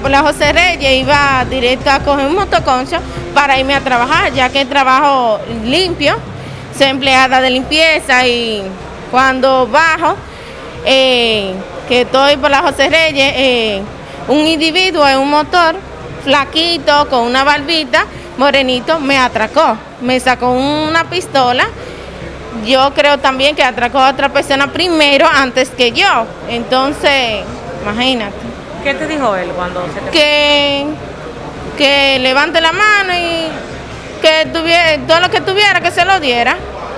por la José Reyes, iba directo a coger un motoconcho para irme a trabajar, ya que trabajo limpio, soy empleada de limpieza y cuando bajo, eh, que estoy por la José Reyes, eh, un individuo en un motor, flaquito, con una barbita, morenito, me atracó, me sacó una pistola. Yo creo también que atracó a otra persona primero antes que yo. Entonces, imagínate. ¿Qué te dijo él cuando se te Que, que levante la mano y que tuviera, todo lo que tuviera que se lo diera.